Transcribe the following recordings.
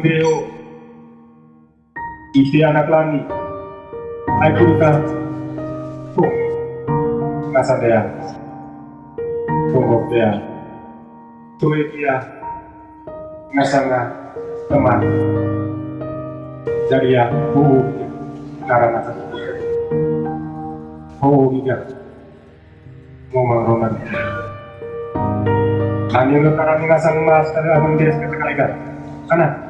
beho. Iti anak langit. Ay pulka. Oh. Nasa dia. Tunggu dia. Tuwi dia. Nasa nga. Teman. Jadi ya. Buhu. Karena sa Oo, giga. Ngomong roman. Kami lo karami nga sang mas kada amang des kata kaligan. Kana,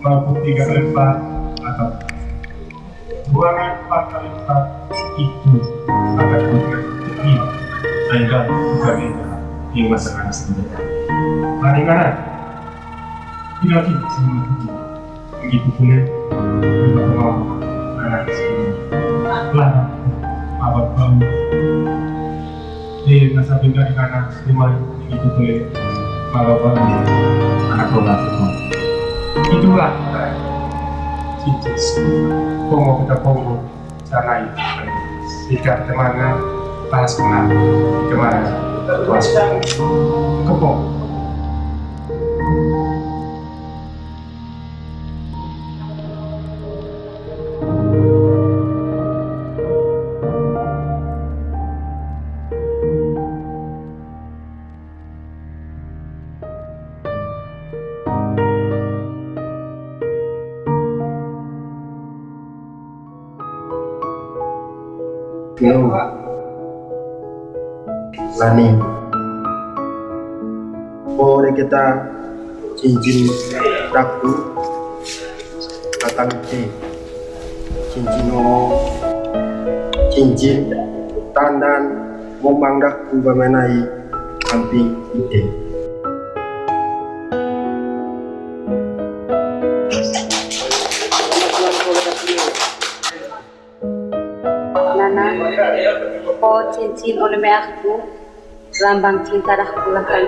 maupun tiga kali empat atau buangan empat kali empat itu akan memberikan ini. Sehingga juga ini yang masyarakat sendiri. Mari mana tidak tidak semua begitu pula juga mau anak sendiri lah abad bau di masa bingkai di kanan lima itu boleh. Kalau bau anak bola semua itulah cicis pongo kita pongo cara itu jika ke mana bahas kenal ke mana tuas kepong Yo. Lani. Boleh kita cincin daku atang ci cincin ngomong cincin tandan ngomong daku bamenai samping ide Nana, oh cincin oleh aku, lambang cinta dah pulang kali.